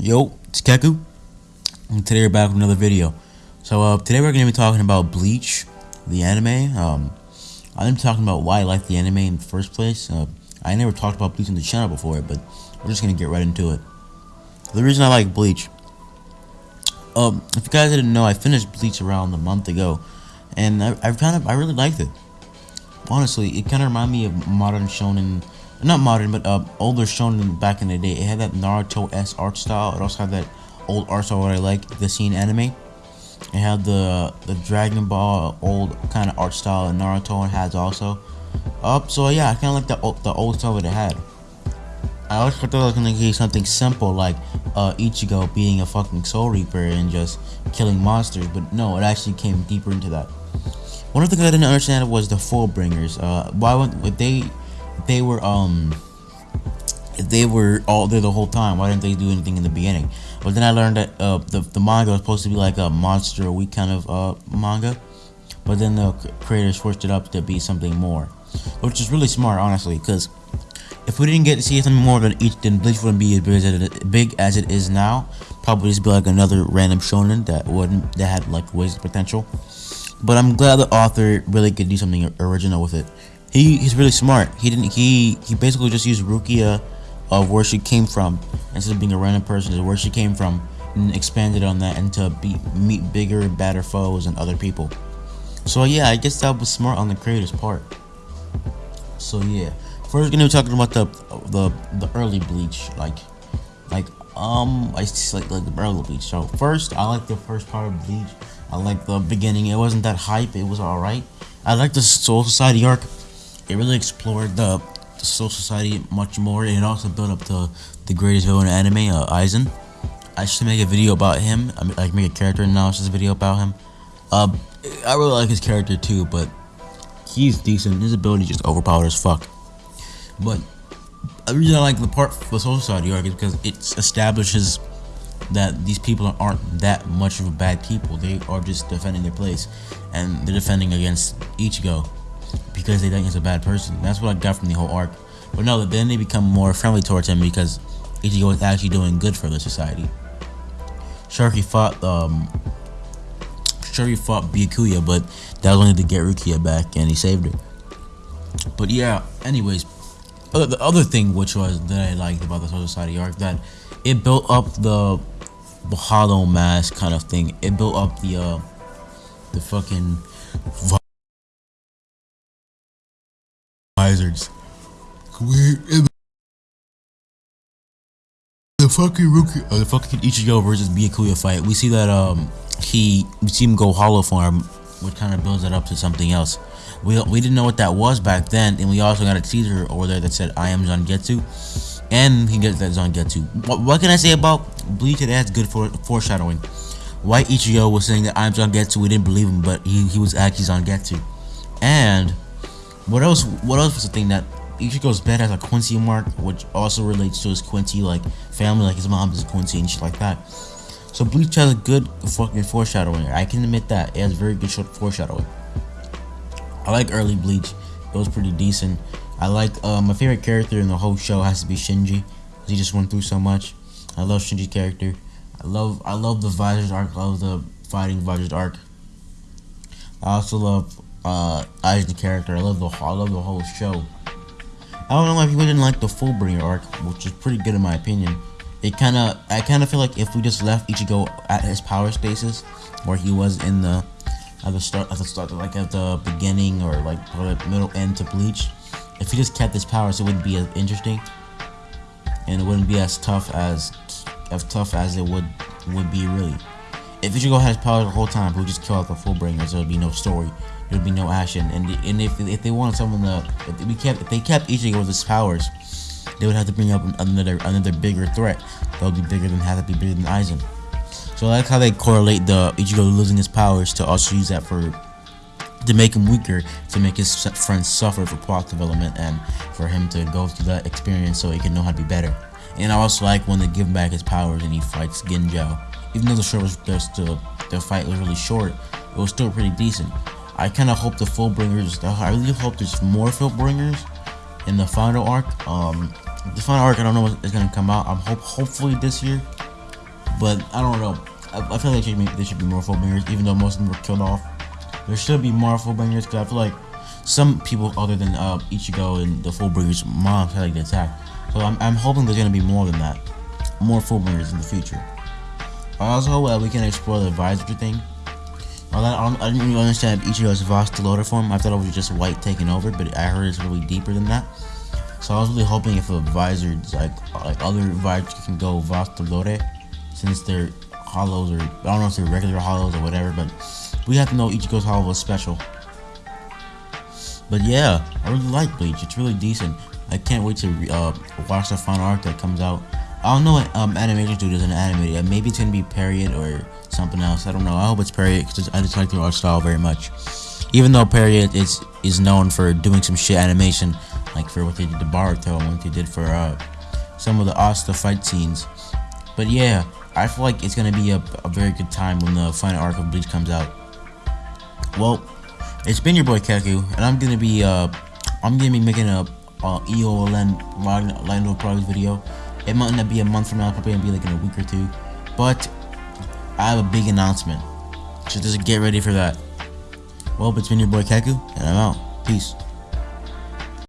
Yo, it's Keku, and today we're back with another video. So uh, today we're going to be talking about Bleach, the anime. Um, I'm talking about why I like the anime in the first place. Uh, I never talked about Bleach on the channel before, but we're just going to get right into it. The reason I like Bleach, um, if you guys didn't know, I finished Bleach around a month ago, and I, I kind of I really liked it. Honestly, it kind of reminded me of modern shonen not modern, but uh, older shonen back in the day. It had that Naruto s art style. It also had that old art style that I like, the scene anime. It had the the Dragon Ball old kind of art style that Naruto has also. Up, uh, so yeah, I kind of like the the old style that it had. I always thought it was gonna give something simple like uh, Ichigo being a fucking Soul Reaper and just killing monsters, but no, it actually came deeper into that. One of the things I didn't understand was the Fullbringers. Uh, why would they they were um they were all there the whole time, why didn't they do anything in the beginning? But then I learned that uh, the, the manga was supposed to be like a monster week kind of uh, manga. But then the creators switched it up to be something more. Which is really smart, honestly, because if we didn't get to see something more than each, then Bleach wouldn't be as big as it, big as it is now. Probably just be like another random shonen that wouldn't that had like wasted potential. But I'm glad the author really could do something original with it he he's really smart. He didn't he he basically just used Rukia of where she came from instead of being a random person is where she came from and expanded on that and to be, meet bigger badder foes and other people. So yeah, I guess that was smart on the creator's part. So yeah, first gonna be talking about the the the early Bleach, like like um I like like the early Bleach. So first, I like the first part of Bleach. I like the beginning. It wasn't that hype. It was all right. I like the Soul Society arc it really explored the, the Soul Society much more, and it also built up to the greatest villain in anime, uh, Aizen. I should make a video about him. I mean, like make a character analysis video about him. Uh, I really like his character too, but he's decent. His ability just overpowered as fuck. But the reason I like the part the Soul Society arc is because it establishes that these people aren't that much of a bad people. They are just defending their place, and they're defending against Ichigo because they think he's a bad person. That's what I got from the whole arc. But no, that then they become more friendly towards him because Ichigo is actually doing good for the society. Sharky fought um Sharky fought Byakuya, but that was only to get Rukia back and he saved her. But yeah, anyways, the other thing which was that I liked about the Soul Society arc that it built up the the hollow mask kind of thing. It built up the uh the fucking Wizards. the fucking rookie, uh, the fucking Ichigo versus Byakuya fight. We see that um he we see him go hollow form, which kind of builds it up to something else. We we didn't know what that was back then, and we also got a teaser over there that said I am Zangetsu, and he gets that Zangetsu. What, what can I say about Bleach? It has good for foreshadowing. Why Ichigo was saying that I'm Zangetsu, we didn't believe him, but he, he was actually Zangetsu. And what else? What else was the thing that Ichigo's bed has a Quincy mark, which also relates to his Quincy like family, like his mom is Quincy and shit like that. So Bleach has a good fucking foreshadowing. I can admit that it has very good short foreshadowing. I like early Bleach. It was pretty decent. I like uh, my favorite character in the whole show has to be Shinji. He just went through so much. I love Shinji's character. I love I love the Vizors arc. I love the fighting Vizors arc. I also love uh, Aizen character. I love the I love the whole show. I don't know why people didn't like the Fullbringer arc, which is pretty good in my opinion. It kind of, I kind of feel like if we just left Ichigo at his power stasis, where he was in the, at the start, at the start, like at the beginning or like middle end to Bleach, if he just kept his powers, it wouldn't be as interesting, and it wouldn't be as tough as, as tough as it would would be really. If Ichigo had his powers the whole time, he would just kill out the Fullbringers. There would be no story there'd be no action. And and if if they wanted someone to, if we kept if they kept Ichigo with his powers, they would have to bring up another another bigger threat. That would be bigger than have to be bigger than Aizen. So I like how they correlate the Ichigo losing his powers to also use that for to make him weaker, to make his friends suffer for plot development, and for him to go through that experience so he can know how to be better. And I also like when they give him back his powers and he fights Ginjo. Even though the show was the, the fight was really short, it was still pretty decent. I kind of hope the Fullbringers. I really hope there's more Fullbringers in the final arc. Um, the final arc, I don't know when it's gonna come out. I'm hope hopefully this year. But I don't know. I, I feel like there should, be, there should be more Fullbringers, even though most of them were killed off. There should be more Fullbringers because I feel like some people other than uh, Ichigo and the Fullbringers moms had like the attack. So I'm, I'm hoping there's gonna be more than that, more Fullbringers in the future. I Also, hope uh, we can explore the visor thing. I, I didn't really understand Ichigo's Vasto Lorde form. I thought it was just white taking over, but I heard it's really deeper than that. So I was really hoping if a visor, like like other visors, can go Vasto Lorde, since they're hollows or I don't know if they're regular hollows or whatever, but we have to know Ichigo's hollow was special. But yeah, I really like Bleach. It's really decent. I can't wait to uh, watch the final arc that comes out. I don't know what um, animation studios in animated. Maybe it's gonna be Pierrot or something else. I don't know. I hope it's Pierrot because I just like their art style very much. Even though Pierrot is is known for doing some shit animation, like for what they did to Boruto and what they did for uh, some of the Asta fight scenes. But yeah, I feel like it's gonna be a, a very good time when the final arc of Bleach comes out. Well, it's been your boy Keku, and I'm gonna be uh, I'm gonna be making a uh, EOLN Lando Products video. It might not be a month from now, probably gonna be like in a week or two. But I have a big announcement, so just get ready for that. Well, it's been your boy Keku, and I'm out. Peace.